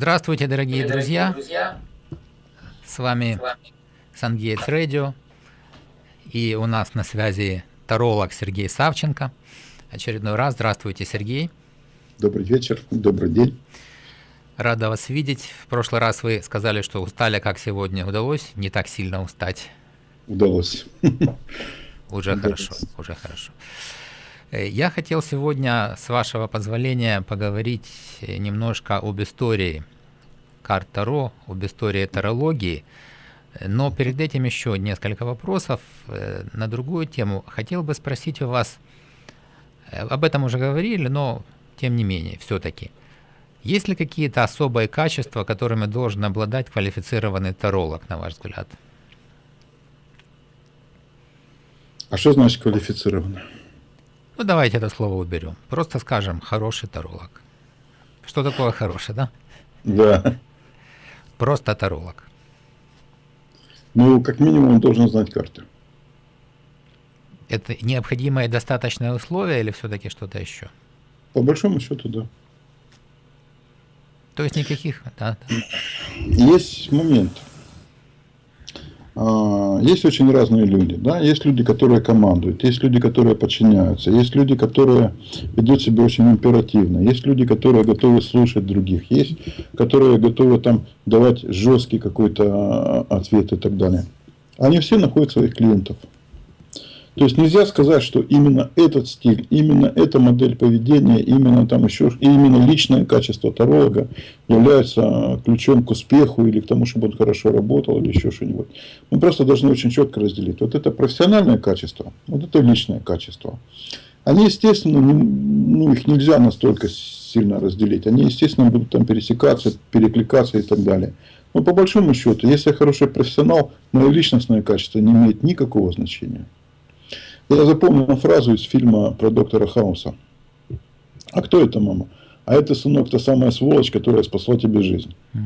Здравствуйте, дорогие друзья! С вами Сангейтс Радио. И у нас на связи таролог Сергей Савченко. Очередной раз. Здравствуйте, Сергей. Добрый вечер, добрый день. Рада вас видеть. В прошлый раз вы сказали, что устали, как сегодня. Удалось не так сильно устать? Удалось. Уже Удалось. хорошо, уже хорошо. Э, я хотел сегодня, с вашего позволения, поговорить э, немножко об истории карт Таро, об истории тарологии. Но перед этим еще несколько вопросов э, на другую тему. Хотел бы спросить у вас, об этом уже говорили, но тем не менее, все-таки. Есть ли какие-то особые качества, которыми должен обладать квалифицированный таролог, на ваш взгляд? А что значит квалифицированный? Ну, давайте это слово уберем. Просто скажем «хороший таролог». Что такое хороший, да? Да. Просто таролог. Ну, как минимум, он должен знать карты. Это необходимое достаточное условие или все-таки что-то еще? По большому счету, да. То есть никаких, да, да. Есть момент. А, есть очень разные люди. Да? Есть люди, которые командуют, есть люди, которые подчиняются, есть люди, которые ведут себя очень императивно, есть люди, которые готовы слушать других, есть, которые готовы там давать жесткий какой-то а, ответ и так далее. Они все находят своих клиентов. То есть нельзя сказать, что именно этот стиль, именно эта модель поведения, именно там еще, именно личное качество таролога является ключом к успеху или к тому, чтобы он хорошо работал или еще что-нибудь. Мы просто должны очень четко разделить. Вот это профессиональное качество, вот это личное качество. Они, естественно, ну, их нельзя настолько сильно разделить. Они, естественно, будут там пересекаться, перекликаться и так далее. Но по большому счету, если я хороший профессионал, мое личностное качество не имеет никакого значения. Я запомнил фразу из фильма про доктора Хауса. А кто это, мама? А это, сынок, та самая сволочь, которая спасла тебе жизнь. Угу.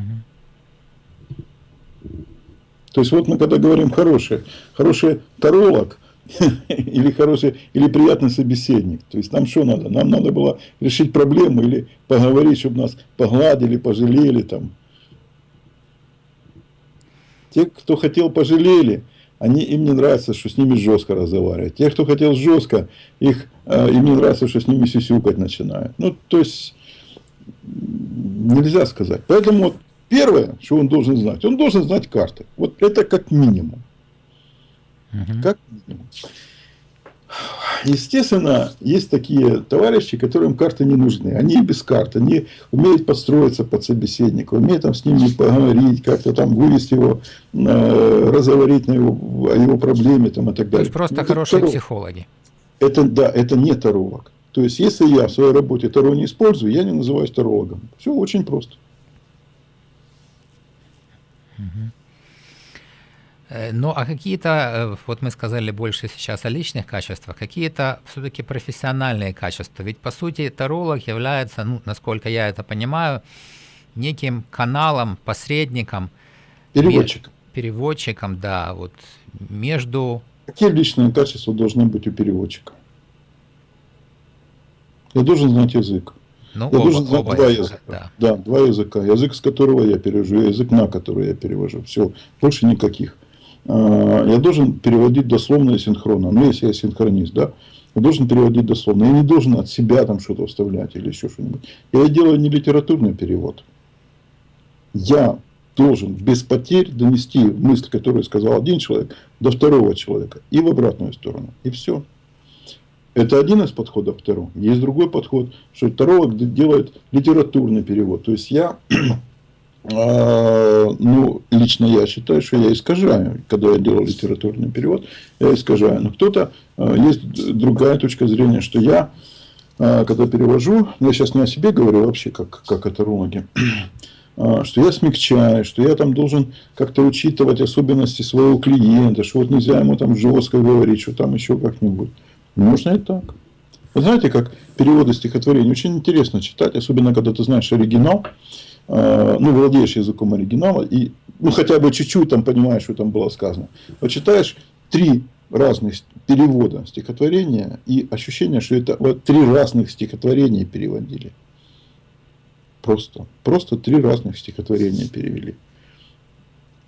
То есть, вот мы когда говорим хороший, хороший таролог, или хороший, или приятный собеседник. То есть, нам что надо? Нам надо было решить проблему или поговорить, чтобы нас погладили, пожалели там. Те, кто хотел, пожалели они, им не нравится, что с ними жестко разговаривать. Те, кто хотел жестко, их, э, им не нравится, что с ними сисюкать начинают. Ну, то есть, нельзя сказать. Поэтому вот первое, что он должен знать, он должен знать карты. Вот это как минимум. Угу. Как минимум. Естественно, есть такие товарищи, которым карты не нужны. Они без карт, они умеют подстроиться под собеседника, умеют там с ним поговорить, как-то там вывести его, э, разговорить на его, о его проблеме там, и так далее. То есть просто это хорошие таролог. психологи. Это, да, это не таролог. То есть, если я в своей работе таро не использую, я не называюсь тарологом. Все очень просто. Угу. Э, ну, а какие-то, э, вот мы сказали больше сейчас о личных качествах, какие-то все-таки профессиональные качества. Ведь, по сути, таролог является, ну, насколько я это понимаю, неким каналом, посредником. Переводчиком. Переводчиком, да, вот между... Какие личные качества должны быть у переводчика? Я должен знать язык. Ну, я оба, должен знать оба два языка. языка. Да. да, два языка. Язык, с которого я перевожу, язык, на который я перевожу. Все, больше никаких. А, я должен переводить дословно и синхронно. Ну, если я синхронист, да, я должен переводить дословно. Я не должен от себя там что-то вставлять или еще что-нибудь. Я делаю не литературный перевод. Я должен без потерь донести мысль, которую сказал один человек, до второго человека и в обратную сторону. И все. Это один из подходов второго. Есть другой подход, что второго делает литературный перевод. То есть я ну, лично я считаю, что я искажаю. Когда я делал литературный перевод, я искажаю. Но кто-то, а, есть другая точка зрения, что я, а, когда перевожу, я сейчас не о себе говорю вообще, как, как атерологи, что я смягчаю, что я там должен как-то учитывать особенности своего клиента, что вот нельзя ему там жестко говорить, что там еще как-нибудь. Можно и так. Вы знаете, как переводы стихотворений очень интересно читать, особенно когда ты знаешь оригинал. Э, ну, владеешь языком оригинала, и ну, хотя бы чуть-чуть там понимаешь, что там было сказано. Вот читаешь три разных перевода стихотворения, и ощущение, что это вот три разных стихотворения переводили. Просто. Просто три разных стихотворения перевели.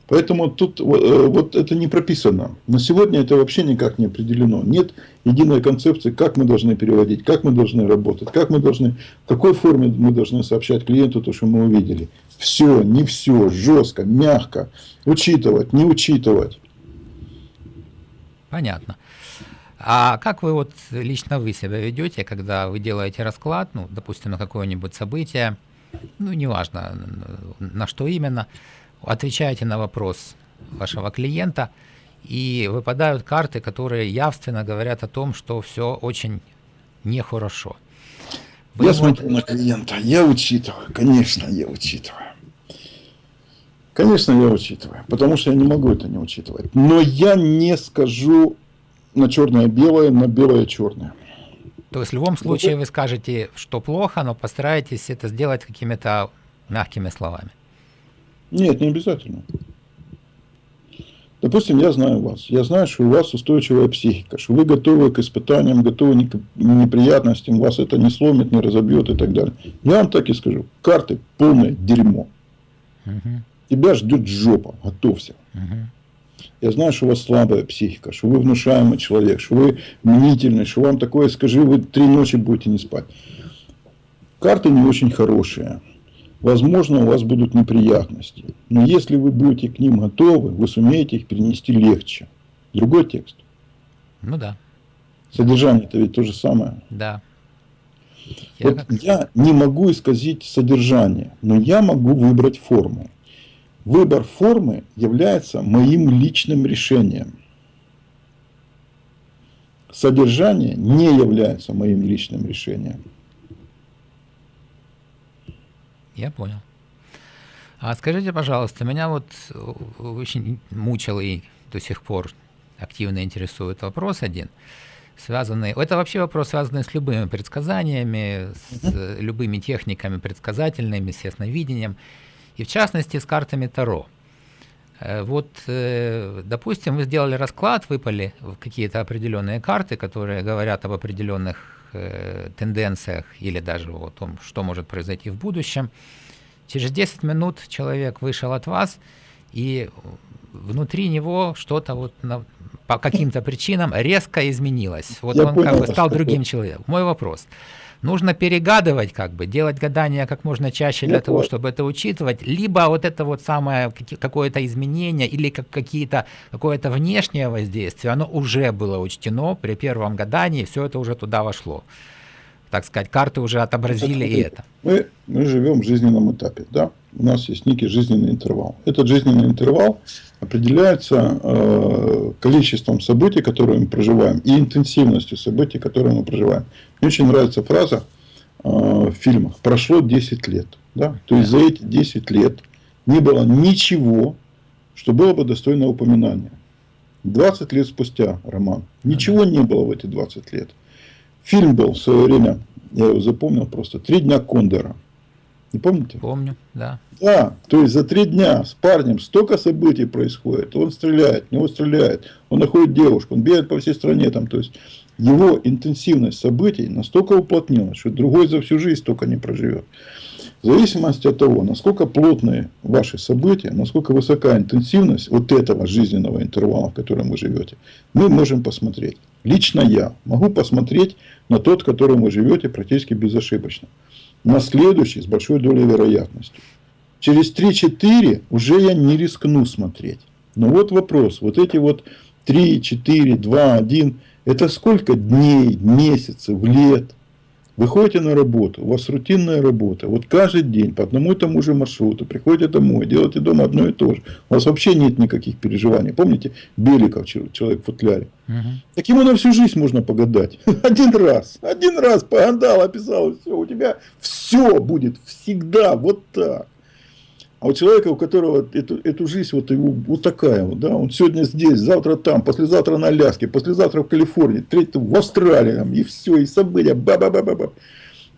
Поэтому тут э, вот это не прописано. На сегодня это вообще никак не определено. Нет единой концепции, как мы должны переводить, как мы должны работать, как мы должны, в какой форме мы должны сообщать клиенту то, что мы увидели. Все, не все, жестко, мягко, учитывать, не учитывать. Понятно. А как вы вот лично вы себя ведете, когда вы делаете расклад, ну, допустим, на какое-нибудь событие, ну, неважно, на что именно, отвечаете на вопрос вашего клиента, и выпадают карты, которые явственно говорят о том, что все очень нехорошо. Вы я ему... смотрю на клиента, я учитываю, конечно, я учитываю. Конечно, я учитываю, потому что я не могу это не учитывать. Но я не скажу на черное-белое, на белое-черное. То есть в любом случае вы скажете, что плохо, но постараетесь это сделать какими-то мягкими словами. Нет, не обязательно. Допустим, я знаю вас. Я знаю, что у вас устойчивая психика, что вы готовы к испытаниям, готовы к неприятностям, вас это не сломит, не разобьет и так далее. Я вам так и скажу. Карты полное дерьмо. Угу. Тебя ждет жопа. Готовься. Угу. Я знаю, что у вас слабая психика, что вы внушаемый человек, что вы мнительный, что вам такое скажи, вы три ночи будете не спать. Карты не очень хорошие. Возможно, у вас будут неприятности. Но если вы будете к ним готовы, вы сумеете их перенести легче. Другой текст. Ну да. Содержание это ведь то же самое. Да. Я, вот как... я не могу исказить содержание, но я могу выбрать форму. Выбор формы является моим личным решением. Содержание не является моим личным решением. Я понял. А скажите, пожалуйста, меня вот очень мучил и до сих пор активно интересует вопрос один, связанный... Это вообще вопрос, связанный с любыми предсказаниями, с любыми техниками предсказательными, с ясновидением, и в частности с картами Таро. Э, вот, э, допустим, вы сделали расклад, выпали какие-то определенные карты, которые говорят об определенных э, тенденциях или даже о том, что может произойти в будущем. Через 10 минут человек вышел от вас, и внутри него что-то вот на, по каким-то причинам резко изменилось. Вот Я он понял, как бы стал другим человеком. Мой вопрос. Нужно перегадывать, как бы, делать гадания как можно чаще для Я того, чтобы это учитывать, либо вот это вот самое какое-то изменение или как какие-то какое-то внешнее воздействие, оно уже было учтено при первом гадании, все это уже туда вошло. Так сказать, карты уже отобразили и это. Мы, мы живем в жизненном этапе, да? У нас есть некий жизненный интервал. Этот жизненный интервал определяется э, количеством событий, которые мы проживаем, и интенсивностью событий, которые мы проживаем. Мне очень нравится фраза э, в фильмах «прошло 10 лет». Да? То есть, за эти 10 лет не было ничего, что было бы достойно упоминания. 20 лет спустя, Роман, ничего не было в эти 20 лет. Фильм был в свое время, я его запомнил просто, «Три дня Кондора». Не помните? Помню, да. Да, то есть за три дня с парнем столько событий происходит. Он стреляет, в него стреляет, он находит девушку, он бегает по всей стране. Там, то есть его интенсивность событий настолько уплотнилась, что другой за всю жизнь столько не проживет. В зависимости от того, насколько плотные ваши события, насколько высока интенсивность вот этого жизненного интервала, в котором вы живете, мы можем посмотреть. Лично я могу посмотреть на тот, в котором вы живете практически безошибочно на следующий с большой долей вероятности. Через 3-4 уже я не рискну смотреть. Но вот вопрос, вот эти вот 3, 4, 2, 1, это сколько дней, месяцев, лет? Вы ходите на работу, у вас рутинная работа. Вот каждый день по одному и тому же маршруту приходите домой, делаете дома одно и то же. У вас вообще нет никаких переживаний. Помните Беликов, человек в футляре? Угу. Таким на всю жизнь можно погадать. Один раз, один раз погадал, описал, все, у тебя все будет всегда вот так. А у человека, у которого эту, эту жизнь вот, его, вот такая вот, да, он сегодня здесь, завтра там, послезавтра на Аляске, послезавтра в Калифорнии, третий в Австралии, там, и все, и события, ба ба ба ба ба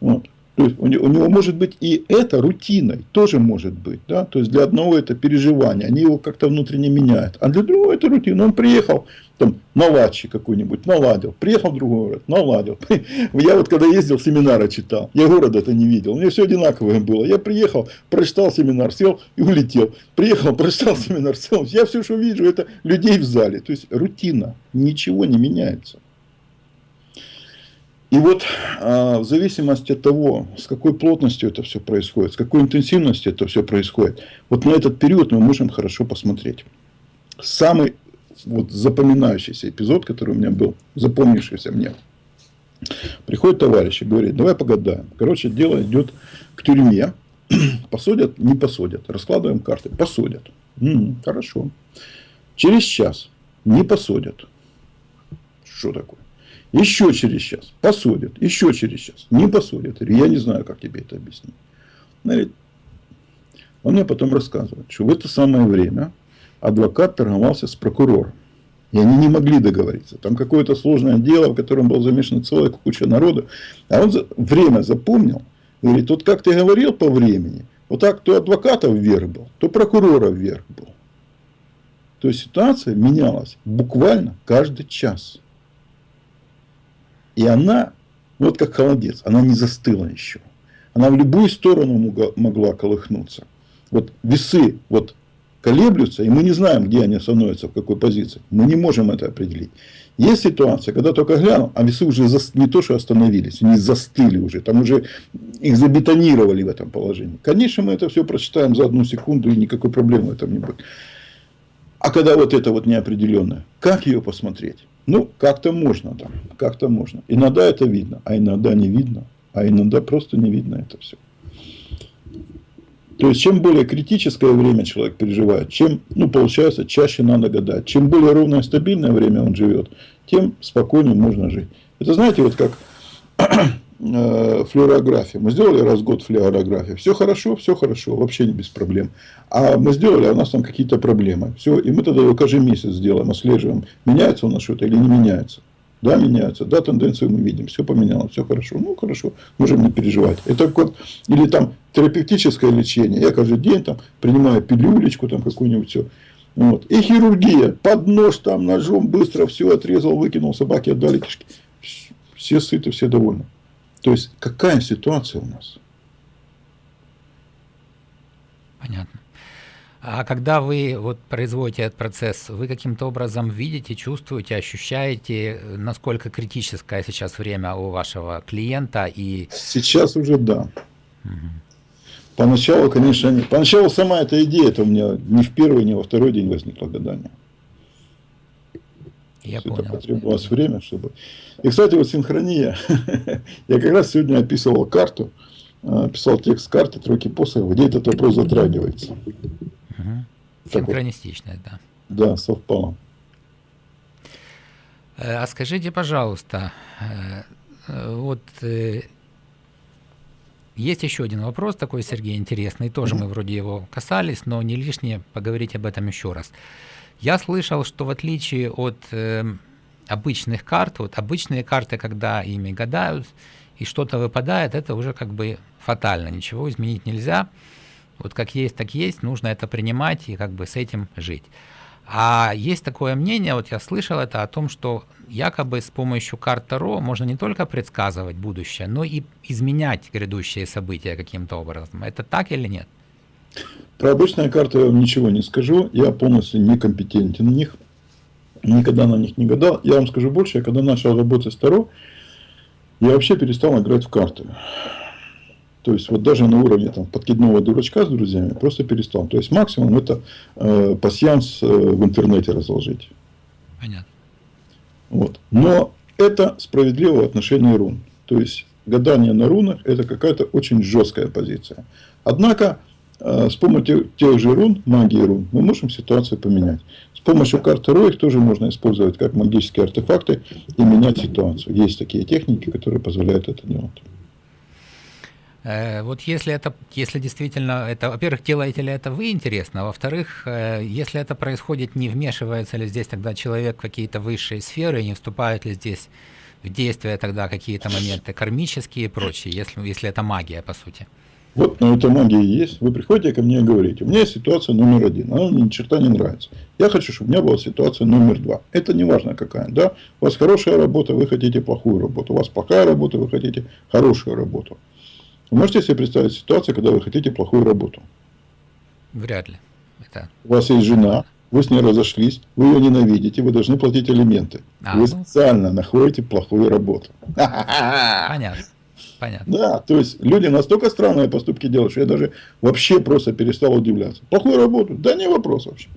вот. То есть у него, у него может быть и это рутиной, тоже может быть. Да? То есть для одного это переживание, они его как-то внутренне меняют. А для другого это рутина. Он приехал, там, наладчик какой-нибудь, наладил. Приехал в другой город, наладил. Я вот когда ездил, семинары читал. Я города-то не видел. У меня все одинаковое было. Я приехал, прочитал семинар, сел и улетел. Приехал, прочитал семинар, сел. Я все, что вижу, это людей в зале. То есть рутина. Ничего не меняется. И вот а, в зависимости от того, с какой плотностью это все происходит, с какой интенсивностью это все происходит, вот на этот период мы можем хорошо посмотреть. Самый вот запоминающийся эпизод, который у меня был, запомнившийся мне. Приходит товарищ и говорит, давай погадаем. Короче, дело идет к тюрьме. Посадят, не посадят. Раскладываем карты. Посадят. М-м, хорошо. Через час не посадят. Что такое? Еще через час посадят, еще через час не посадят. Я не знаю, как тебе это объяснить. Он мне потом рассказывает, что в это самое время адвокат торговался с прокурором. И они не могли договориться. Там какое-то сложное дело, в котором был замешан целая куча народа. А он время запомнил. Говорит, вот как ты говорил по времени, вот так то адвоката вверх был, то прокурора вверх был. То есть ситуация менялась буквально каждый час. И она, вот как холодец, она не застыла еще. Она в любую сторону могла колыхнуться. Вот весы вот колеблются, и мы не знаем, где они становятся, в какой позиции. Мы не можем это определить. Есть ситуация, когда только глянул, а весы уже не то, что остановились, они застыли уже, там уже их забетонировали в этом положении. Конечно, мы это все прочитаем за одну секунду, и никакой проблемы в этом не будет. А когда вот это вот неопределенное, как ее посмотреть? Ну, как-то можно там, как-то можно. Иногда это видно, а иногда не видно, а иногда просто не видно это все. То есть, чем более критическое время человек переживает, чем, ну, получается, чаще надо гадать. Чем более ровное и стабильное время он живет, тем спокойнее можно жить. Это знаете, вот как э, флюорография. Мы сделали раз в год флюорографию. Все хорошо, все хорошо, вообще не без проблем. А мы сделали, а у нас там какие-то проблемы. Все, и мы тогда его каждый месяц сделаем, отслеживаем, меняется у нас что-то или не меняется. Да, меняется. Да, тенденцию мы видим. Все поменялось, все хорошо. Ну, хорошо, можем не переживать. Это вот, или там терапевтическое лечение. Я каждый день там принимаю пилюлечку, там какую-нибудь все. Вот. И хирургия. Под нож там ножом быстро все отрезал, выкинул, собаки отдали кишки. Все сыты, все довольны. То есть, какая ситуация у нас? Понятно. А когда вы вот производите этот процесс, вы каким-то образом видите, чувствуете, ощущаете, насколько критическое сейчас время у вашего клиента и... Сейчас уже да. Угу. Поначалу, конечно, не. Поначалу сама эта идея, это у меня не в первый, не во второй день возникло гадание. Я понял. Это потребовалось время, чтобы... И, кстати, вот синхрония. Я как раз сегодня описывал карту, э, писал текст карты «Тройки посохов», где этот вопрос затрагивается. Угу. Синхронистичность, да. Да, совпало. Э, а скажите, пожалуйста, э, э, вот есть еще один вопрос такой, Сергей, интересный. Тоже мы вроде его касались, но не лишнее поговорить об этом еще раз. Я слышал, что в отличие от э, обычных карт, вот обычные карты, когда ими гадают и что-то выпадает, это уже как бы фатально, ничего изменить нельзя. Вот как есть, так есть, нужно это принимать и как бы с этим жить. А есть такое мнение, вот я слышал это о том, что якобы с помощью карт Таро можно не только предсказывать будущее, но и изменять грядущие события каким-то образом. Это так или нет? Про обычные карты я вам ничего не скажу. Я полностью некомпетентен в них. Никогда на них не гадал. Я вам скажу больше, я когда начал работать с Таро, я вообще перестал играть в карты. То есть, вот даже на уровне там, подкидного дурачка с друзьями просто перестал. То есть, максимум это э, пассианс э, в интернете разложить. Понятно. Вот. Но это справедливо в отношении рун. То есть, гадание на рунах – это какая-то очень жесткая позиция. Однако, с помощью тех же рун, магии рун, мы можем ситуацию поменять. С помощью карты Ро тоже можно использовать как магические артефакты и менять ситуацию. Есть такие техники, которые позволяют это делать. Э, вот если это, если действительно это, во-первых, делаете ли это вы интересно, а во-вторых, э, если это происходит, не вмешивается ли здесь тогда человек в какие-то высшие сферы, не вступает ли здесь в действие тогда какие-то моменты кармические и прочие, если, если это магия, по сути. Вот, но эта магия есть. Вы приходите ко мне и говорите, у меня есть ситуация номер один, она мне ни черта не нравится. Я хочу, чтобы у меня была ситуация номер два. Это не важно какая, да? У вас хорошая работа, вы хотите плохую работу. У вас плохая работа, вы хотите хорошую работу. Вы можете себе представить ситуацию, когда вы хотите плохую работу? Вряд ли. Это... У вас есть жена, вы с ней разошлись, вы ее ненавидите, вы должны платить алименты. А, вы ну... специально находите плохую работу. Понятно. Понятно. Да, то есть люди настолько странные поступки делают, что я даже вообще просто перестал удивляться. Плохую работу? Да не вопрос вообще.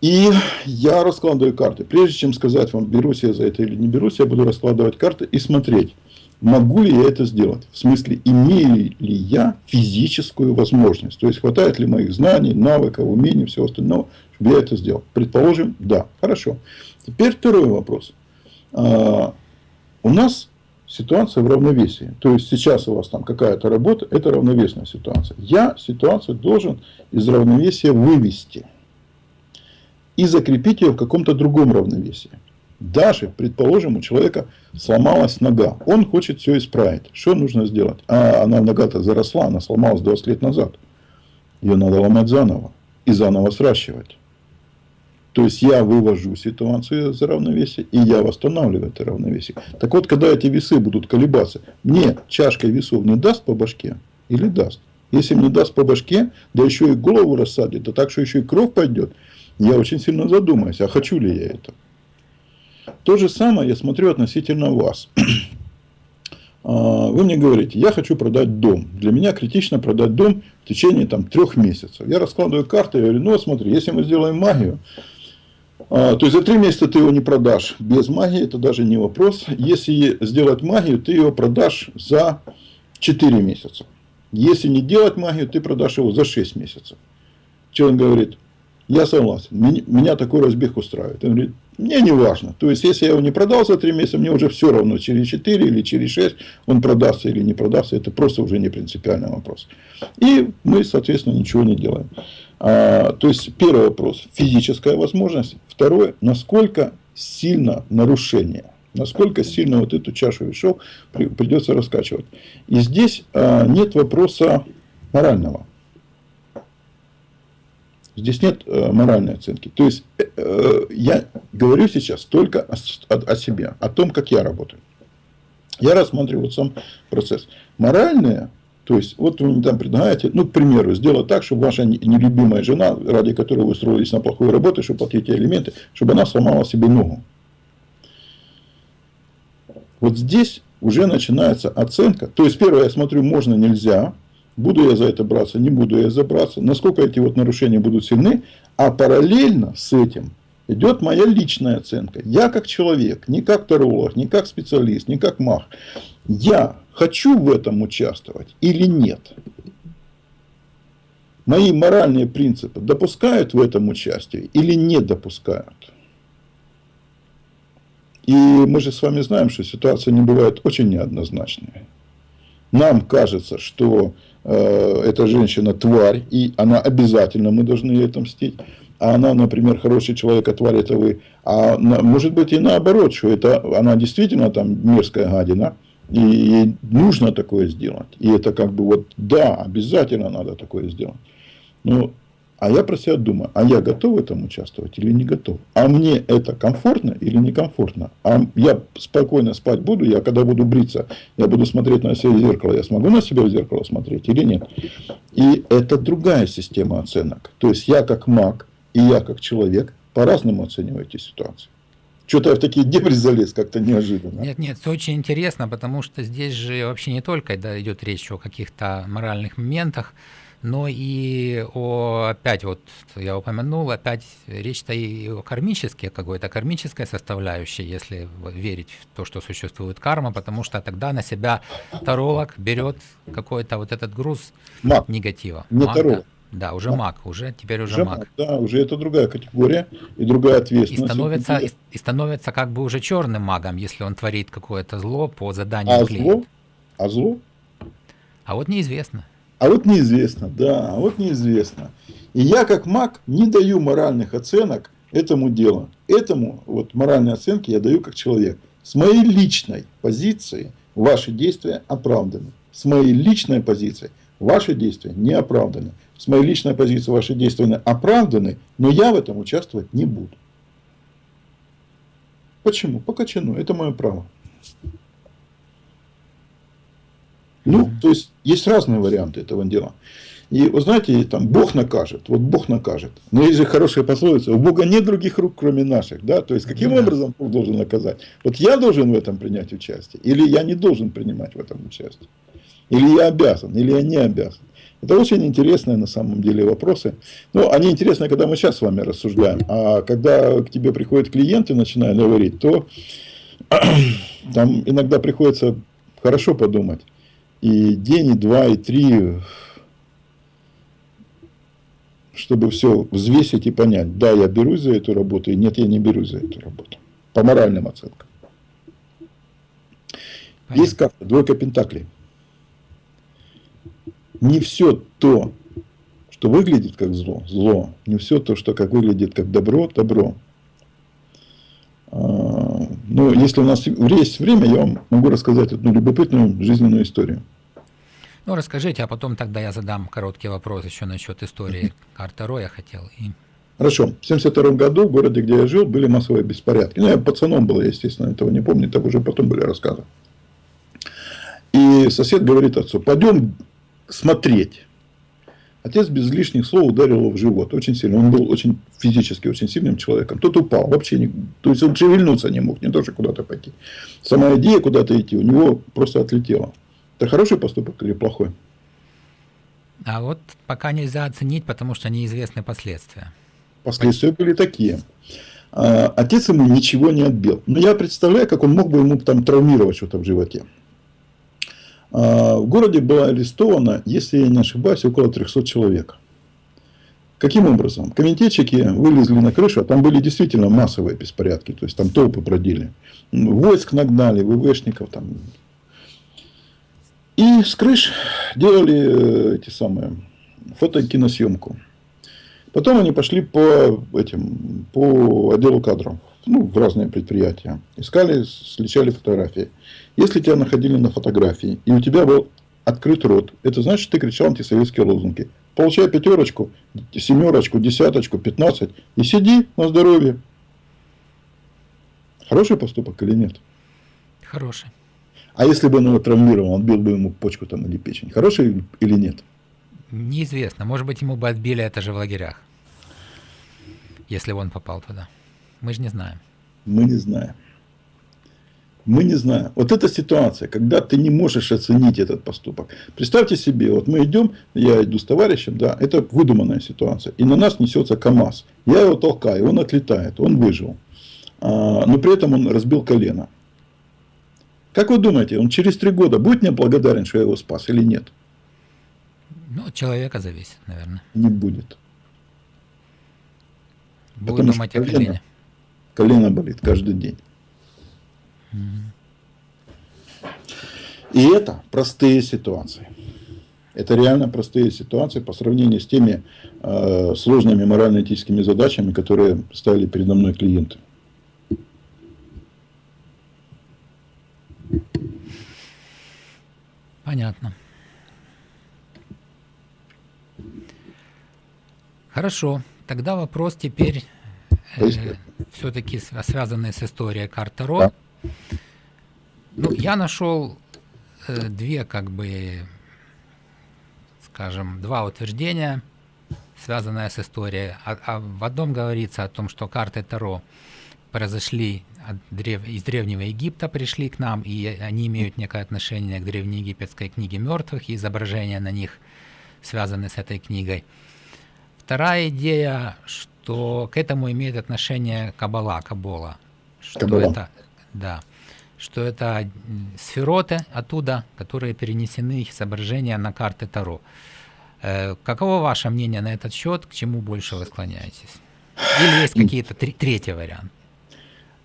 И я раскладываю карты. Прежде чем сказать вам, берусь я за это или не берусь, я буду раскладывать карты и смотреть, могу ли я это сделать. В смысле, имею ли я физическую возможность. То есть, хватает ли моих знаний, навыков, умений, всего остального, чтобы я это сделал. Предположим, да. Хорошо. Теперь второй вопрос. А, у нас ситуация в равновесии. То есть, сейчас у вас там какая-то работа, это равновесная ситуация. Я ситуацию должен из равновесия вывести и закрепить ее в каком-то другом равновесии. Даже, предположим, у человека сломалась нога. Он хочет все исправить. Что нужно сделать? А она нога-то заросла, она сломалась 20 лет назад. Ее надо ломать заново и заново сращивать. То есть я вывожу ситуацию за равновесие, и я восстанавливаю это равновесие. Так вот, когда эти весы будут колебаться, мне чашкой весов не даст по башке или даст? Если мне даст по башке, да еще и голову рассадит, да так, что еще и кровь пойдет, я очень сильно задумаюсь, а хочу ли я это? То же самое я смотрю относительно вас. А, вы мне говорите, я хочу продать дом. Для меня критично продать дом в течение там, трех месяцев. Я раскладываю карты и говорю, ну смотри, если мы сделаем магию, то есть за три месяца ты его не продашь без магии, это даже не вопрос. Если сделать магию, ты его продашь за 4 месяца. Если не делать магию, ты продашь его за 6 месяцев. Он говорит? Я согласен. Меня такой разбег устраивает. Он говорит, мне не важно. То есть, если я его не продал за 3 месяца, мне уже все равно, через 4 или через 6 он продастся или не продастся. Это просто уже не принципиальный вопрос. И мы, соответственно, ничего не делаем. А, то есть, первый вопрос – физическая возможность. Второе – насколько сильно нарушение. Насколько сильно вот эту чашу весов придется раскачивать. И здесь а, нет вопроса морального. Здесь нет э, моральной оценки. То есть, э, э, я говорю сейчас только о, себе, о том, как я работаю. Я рассматриваю сам процесс. Моральное, то есть, вот вы мне там предлагаете, ну, к примеру, сделать так, чтобы ваша нелюбимая жена, ради которой вы устроились на плохую работу, чтобы платить элементы, чтобы она сломала себе ногу. Вот здесь уже начинается оценка. То есть, первое, я смотрю, можно, нельзя. Буду я за это браться, не буду я за браться. Насколько эти вот нарушения будут сильны. А параллельно с этим идет моя личная оценка. Я как человек, не как таролог, не как специалист, не как маг. Я хочу в этом участвовать или нет. Мои моральные принципы допускают в этом участие или не допускают. И мы же с вами знаем, что ситуация не бывает очень неоднозначной. Нам кажется, что Э, эта женщина тварь, и она обязательно, мы должны ей отомстить. А она, например, хороший человек, а тварь это вы. А может быть и наоборот, что это она действительно там мерзкая гадина, и нужно такое сделать. И это как бы вот, да, обязательно надо такое сделать. Но а я про себя думаю, а я готов в этом участвовать или не готов? А мне это комфортно или некомфортно? А я спокойно спать буду, я когда буду бриться, я буду смотреть на себя в зеркало, я смогу на себя в зеркало смотреть или нет? И это другая система оценок. То есть я как маг и я как человек по-разному оцениваю эти ситуации. Что-то я в такие дебри залез как-то неожиданно. Нет, нет, это очень интересно, потому что здесь же вообще не только да, идет речь о каких-то моральных моментах, но и о, опять вот я упомянул, опять речь-то и о кармической какой-то, кармической составляющей, если верить в то, что существует карма, потому что тогда на себя таролог берет какой-то вот этот груз маг. негатива. Не маг, таролог. Да, уже маг. маг, уже теперь уже, уже маг. маг. Да, уже это другая категория и другая ответственность. И становится, и, и становится как бы уже черным магом, если он творит какое-то зло по заданию а клиента. Зло? А зло? А вот неизвестно. А вот неизвестно, да, а вот неизвестно. И я как маг не даю моральных оценок этому делу. Этому вот моральной оценки я даю как человек. С моей личной позиции ваши действия оправданы. С моей личной позиции ваши действия не оправданы. С моей личной позиции ваши действия оправданы, но я в этом участвовать не буду. Почему? По качану. Это мое право. Ну, то есть, есть разные варианты этого дела. И вы знаете, там Бог накажет, вот Бог накажет. Но есть же хорошая пословица, у Бога нет других рук, кроме наших. Да? То есть, каким да. образом Бог должен наказать? Вот я должен в этом принять участие, или я не должен принимать в этом участие? Или я обязан, или я не обязан? Это очень интересные на самом деле вопросы. Ну, они интересны, когда мы сейчас с вами рассуждаем. А когда к тебе приходят клиенты начинают говорить, то там иногда приходится хорошо подумать. И день, и два, и три чтобы все взвесить и понять, да, я берусь за эту работу, и нет, я не берусь за эту работу. По моральным оценкам. Понятно. Есть карта, двойка пентаклей. Не все то, что выглядит как зло, зло. Не все то, что как выглядит как добро, добро. А, Но ну, если у нас есть время, я вам могу рассказать одну любопытную жизненную историю. Ну, расскажите, а потом тогда я задам короткий вопрос еще насчет истории Картеро, я хотел. И... Хорошо. В 1972 году в городе, где я жил, были массовые беспорядки. Ну, я пацаном был, я, естественно, этого не помню, так уже потом были рассказы. И сосед говорит отцу, пойдем смотреть. Отец без лишних слов ударил его в живот очень сильно. Он был очень физически очень сильным человеком. Тот упал, вообще не, то есть он шевельнуться не мог, не то, что куда-то пойти. Сама идея куда-то идти у него просто отлетела. Это хороший поступок или плохой? А вот пока нельзя оценить, потому что неизвестны последствия. Последствия были такие. А, отец ему ничего не отбил. Но я представляю, как он мог бы ему там травмировать что-то в животе. А, в городе было арестовано, если я не ошибаюсь, около 300 человек. Каким образом? Комитетчики вылезли на крышу, а там были действительно массовые беспорядки, то есть там толпы бродили. Войск нагнали, ВВшников, там и с крыш делали э, эти самые фото-киносъемку. Потом они пошли по, этим, по отделу кадров, ну, в разные предприятия. Искали, сличали фотографии. Если тебя находили на фотографии, и у тебя был открыт рот, это значит, ты кричал антисоветские лозунги. Получай пятерочку, семерочку, десяточку, пятнадцать и сиди на здоровье. Хороший поступок или нет? Хороший. А если бы он его травмировал, отбил бы ему почку там или печень, хороший или нет? Неизвестно. Может быть, ему бы отбили это же в лагерях, если он попал туда. Мы же не знаем. Мы не знаем. Мы не знаем. Вот эта ситуация, когда ты не можешь оценить этот поступок. Представьте себе, вот мы идем, я иду с товарищем, да, это выдуманная ситуация. И на нас несется КАМАЗ. Я его толкаю, он отлетает, он выжил. А, но при этом он разбил колено. Как вы думаете, он через три года будет мне благодарен, что я его спас или нет? Ну, от человека зависит, наверное. Не будет. Будет Потому думать о колене. Колено болит каждый день. И это простые ситуации. Это реально простые ситуации по сравнению с теми э, сложными морально-этическими задачами, которые ставили передо мной клиенты. Понятно. Хорошо. Тогда вопрос теперь э, все-таки связанный с историей карт Таро. Да. Ну, я нашел э, две, как бы, скажем, два утверждения, связанные с историей. А, а в одном говорится о том, что карты Таро произошли от древ... из Древнего Египта, пришли к нам, и они имеют некое отношение к древнеегипетской книге мертвых, и изображения на них связаны с этой книгой. Вторая идея, что к этому имеет отношение Кабала, Кабола. Что Кабала. это, да, что это сфероты оттуда, которые перенесены их изображения на карты Таро. Э, каково ваше мнение на этот счет? К чему больше вы склоняетесь? Или есть какие-то третий вариант?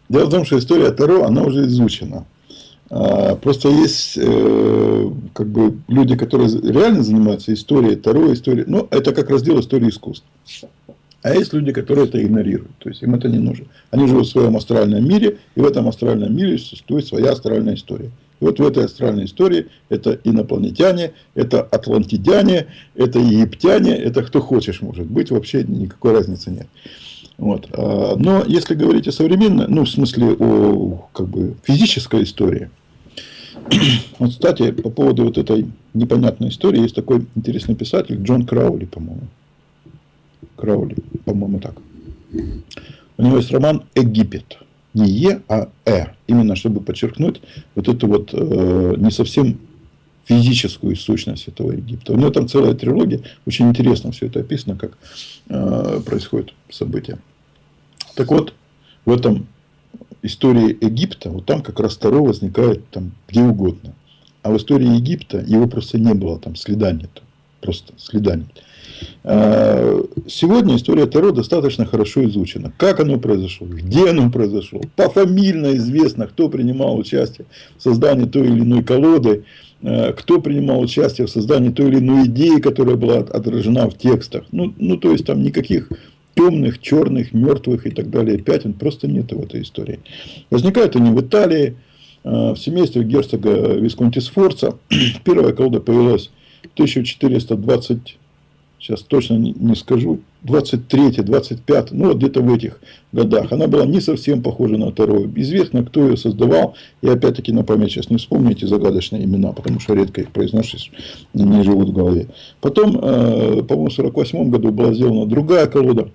Дело в том, что история Таро, она уже изучена. А, просто есть э, как бы люди, которые реально занимаются историей Таро, историей, ну, это как раздел истории искусств. А есть люди, которые это игнорируют. То есть им это не нужно. Они живут в своем астральном мире, и в этом астральном мире существует своя астральная история. И вот в этой астральной истории это инопланетяне, это атлантидяне, это египтяне, это кто хочешь может быть, вообще никакой разницы нет. Вот. А, но если говорить о современной, ну, в смысле о как бы, физической истории, вот, кстати, по поводу вот этой непонятной истории, есть такой интересный писатель Джон Краули, по-моему. Краули, по-моему, так. У него есть роман «Египет». Не Е, а Э. Именно чтобы подчеркнуть вот эту вот э, не совсем физическую сущность этого Египта. У него там целая трилогия. Очень интересно все это описано, как э, происходят события. Так вот, в этом истории Египта, вот там как раз Таро возникает там где угодно. А в истории Египта его просто не было, там следа нет. Просто следа нет. А, сегодня история Таро достаточно хорошо изучена. Как оно произошло, где оно произошло, пофамильно известно, кто принимал участие в создании той или иной колоды, а, кто принимал участие в создании той или иной идеи, которая была отражена в текстах. Ну, ну то есть там никаких темных, черных, мертвых и так далее пятен просто нет в этой истории. Возникают они в Италии, а, в семействе герцога Висконти Сфорца. Первая колода появилась 1420 сейчас точно не, скажу, 23 25 ну вот где-то в этих годах. Она была не совсем похожа на вторую. Известно, кто ее создавал. И опять-таки на память сейчас не вспомню загадочные имена, потому что редко их произносишь, не живут в голове. Потом, э, по-моему, в 48 году была сделана другая колода.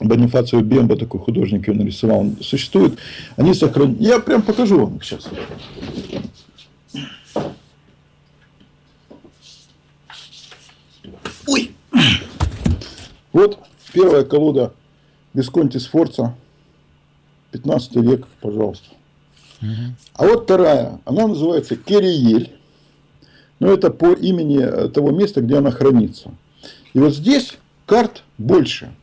Бонифацио Бемба, такой художник, ее нарисовал. Существует. Они сохранены. Я прям покажу вам их сейчас. Вот первая колода Бисконти Сфорца, 15 век, пожалуйста. Угу. А вот вторая, она называется Кериель. Но это по имени того места, где она хранится. И вот здесь карт больше.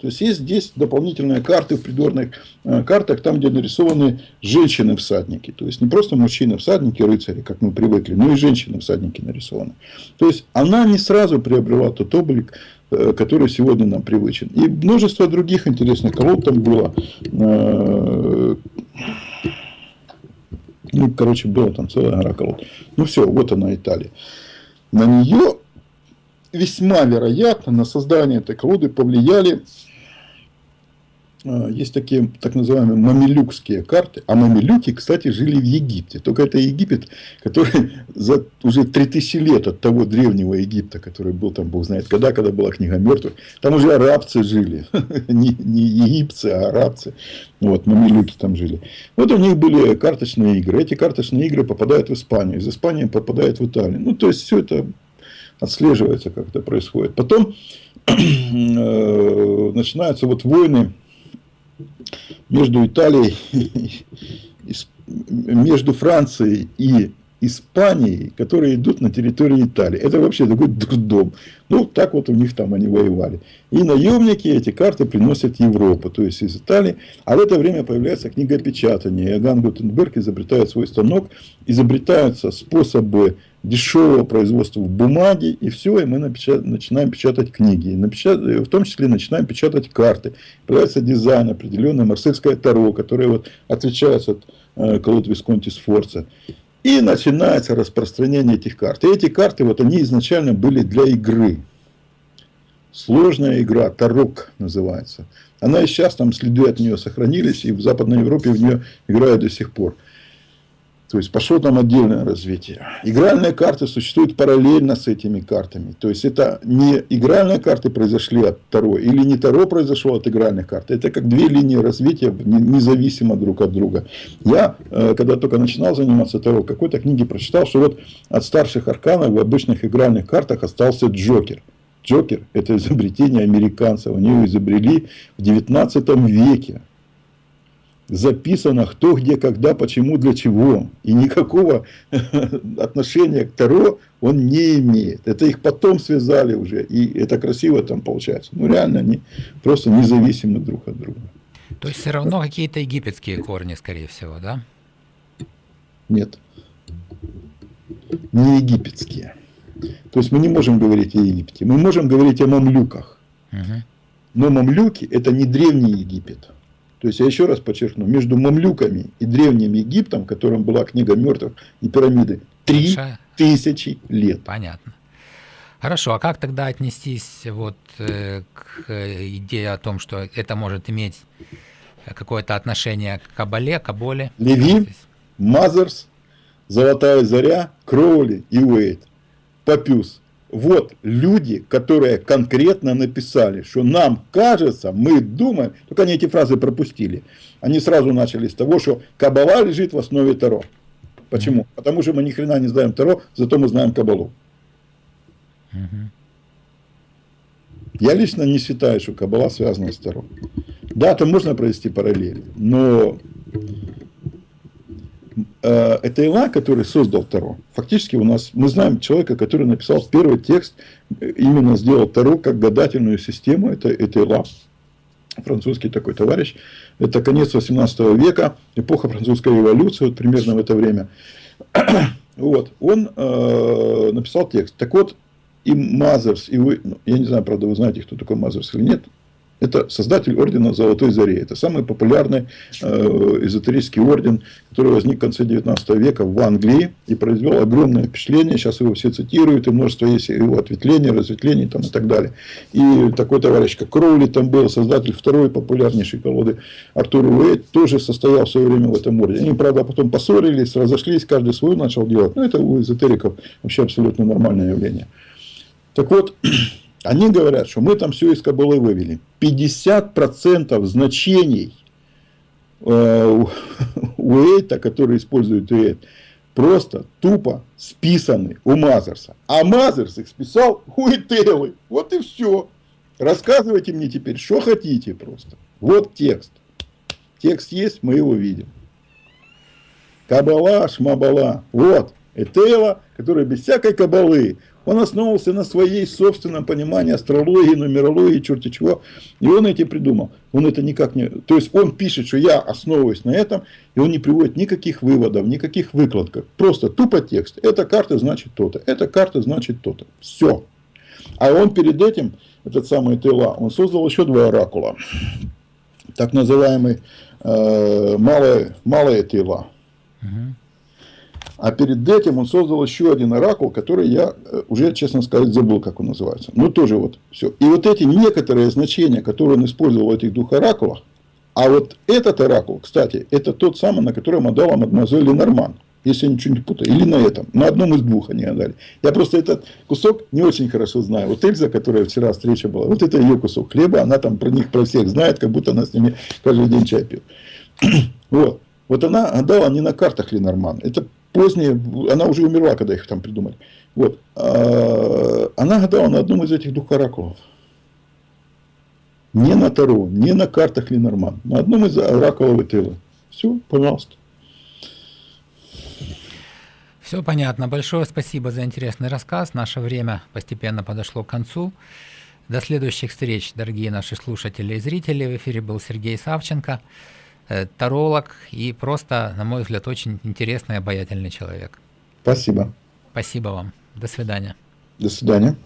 То есть есть здесь дополнительные карты в придворных э, картах, там, где нарисованы женщины-всадники. То есть не просто мужчины-всадники, рыцари, как мы привыкли, но и женщины-всадники нарисованы. То есть она не сразу приобрела тот облик, э, который сегодня нам привычен. И множество других интересных колод там было. Э, ну, короче, было там целая гора колод. Ну, все, вот она Италия. На нее весьма вероятно на создание этой колоды повлияли есть такие так называемые мамилюкские карты. А мамилюки, кстати, жили в Египте. Только это Египет, который за уже 3000 лет от того древнего Египта, который был там, бог знает когда, когда была книга мертвых, там уже арабцы жили. не, не египцы, а арабцы. Вот, мамилюки там жили. Вот у них были карточные игры. Эти карточные игры попадают в Испанию. Из Испании попадают в Италию. Ну, то есть, все это отслеживается, как это происходит. Потом э, начинаются вот войны между Италией, между Францией и Испанией, которые идут на территории Италии. Это вообще такой дурдом. Ну, так вот у них там они воевали. И наемники эти карты приносят Европу, то есть из Италии. А в это время появляется книгопечатание. Иоганн Гутенберг изобретает свой станок, изобретаются способы дешевого производства бумаги, и все, и мы начинаем печатать книги. В том числе начинаем печатать карты. Появляется дизайн определенный, марсельское таро, которое вот отличается от э, колод Висконти Сфорца. И начинается распространение этих карт. И эти карты, вот они изначально были для игры. Сложная игра, Тарок называется. Она и сейчас, там следы от нее сохранились, и в Западной Европе в нее играют до сих пор. То есть пошло там отдельное развитие. Игральные карты существуют параллельно с этими картами. То есть это не игральные карты произошли от Таро, или не Таро произошло от игральных карт. Это как две линии развития независимо друг от друга. Я, э, когда только начинал заниматься Таро, какой-то книге прочитал, что вот от старших арканов в обычных игральных картах остался Джокер. Джокер – это изобретение американцев. Они его изобрели в 19 веке записано кто, где, когда, почему, для чего. И никакого отношения к Таро он не имеет. Это их потом связали уже. И это красиво там получается. Ну, реально, они просто независимы друг от друга. То есть, все равно какие-то египетские корни, скорее всего, да? Нет. Не египетские. То есть, мы не можем говорить о Египте. Мы можем говорить о мамлюках. Угу. Но мамлюки это не древний Египет. То есть я еще раз подчеркну, между мамлюками и древним Египтом, которым была книга мертвых и пирамиды, три тысячи лет. Понятно. Хорошо, а как тогда отнестись вот э, к идее о том, что это может иметь какое-то отношение к Кабале, Каболе? Леви, Мазерс, Золотая Заря, Кроули и Уэйт, Папюс. Вот люди, которые конкретно написали, что нам кажется, мы думаем, только они эти фразы пропустили. Они сразу начали с того, что Кабала лежит в основе Таро. Почему? Потому что мы ни хрена не знаем Таро, зато мы знаем Кабалу. Я лично не считаю, что Кабала связана с Таро. Да, там можно провести параллели, но это Ила, который создал Таро. Фактически у нас, мы знаем человека, который написал первый текст, именно сделал Таро как гадательную систему, это, это Ила, французский такой товарищ. Это конец 18 века, эпоха французской революции, вот примерно в это время. вот, он э, написал текст. Так вот, и Мазерс, и вы, ну, я не знаю, правда, вы знаете, кто такой Мазерс или нет, это создатель ордена Золотой Зари. Это самый популярный э, эзотерический орден, который возник в конце 19 века в Англии и произвел огромное впечатление. Сейчас его все цитируют, и множество есть его ответвлений, разветвлений там, и так далее. И такой товарищ, как Кроули, там был создатель второй популярнейшей колоды Артур Уэйт, тоже состоял в свое время в этом ордене. Они, правда, потом поссорились, разошлись, каждый свой начал делать. Но это у эзотериков вообще абсолютно нормальное явление. Так вот, они говорят, что мы там все из Кабулы вывели. 50% значений э, у Эйта, которые используют Эйт, просто тупо списаны у Мазерса. А Мазерс их списал у Этелы. Вот и все. Рассказывайте мне теперь, что хотите просто. Вот текст. Текст есть, мы его видим. Кабала, шмабала. Вот. Этела, которая без всякой кабалы он основывался на своей собственном понимании астрологии, нумерологии, черти чего. И он эти придумал. Он это никак не... То есть он пишет, что я основываюсь на этом, и он не приводит никаких выводов, никаких выкладок. Просто тупо текст. Эта карта значит то-то, эта карта значит то-то. Все. А он перед этим, этот самый Тела, он создал еще два оракула. Так называемый э, малое, малое Тела. Угу. А перед этим он создал еще один оракул, который я э, уже, честно сказать, забыл, как он называется. Ну, тоже вот все. И вот эти некоторые значения, которые он использовал в этих двух оракулах, а вот этот оракул, кстати, это тот самый, на котором отдала мадемуазель Ленорман. Если я ничего не путаю. Или на этом. На одном из двух они отдали. Я просто этот кусок не очень хорошо знаю. Вот Эльза, которая вчера встреча была, вот это ее кусок хлеба. Она там про них, про всех знает, как будто она с ними каждый день чай пьет. вот. Вот она отдала не на картах Ленорман. Это позднее, она уже умерла, когда их там придумали. Вот. А, она гадала на одном из этих двух оракулов. Не на Таро, не на картах Ленорман. На одном из оракулов Этела. Все, пожалуйста. Все понятно. Большое спасибо за интересный рассказ. Наше время постепенно подошло к концу. До следующих встреч, дорогие наши слушатели и зрители. В эфире был Сергей Савченко. Э, таролог и просто, на мой взгляд, очень интересный, обаятельный человек. Спасибо. Спасибо вам. До свидания. До свидания.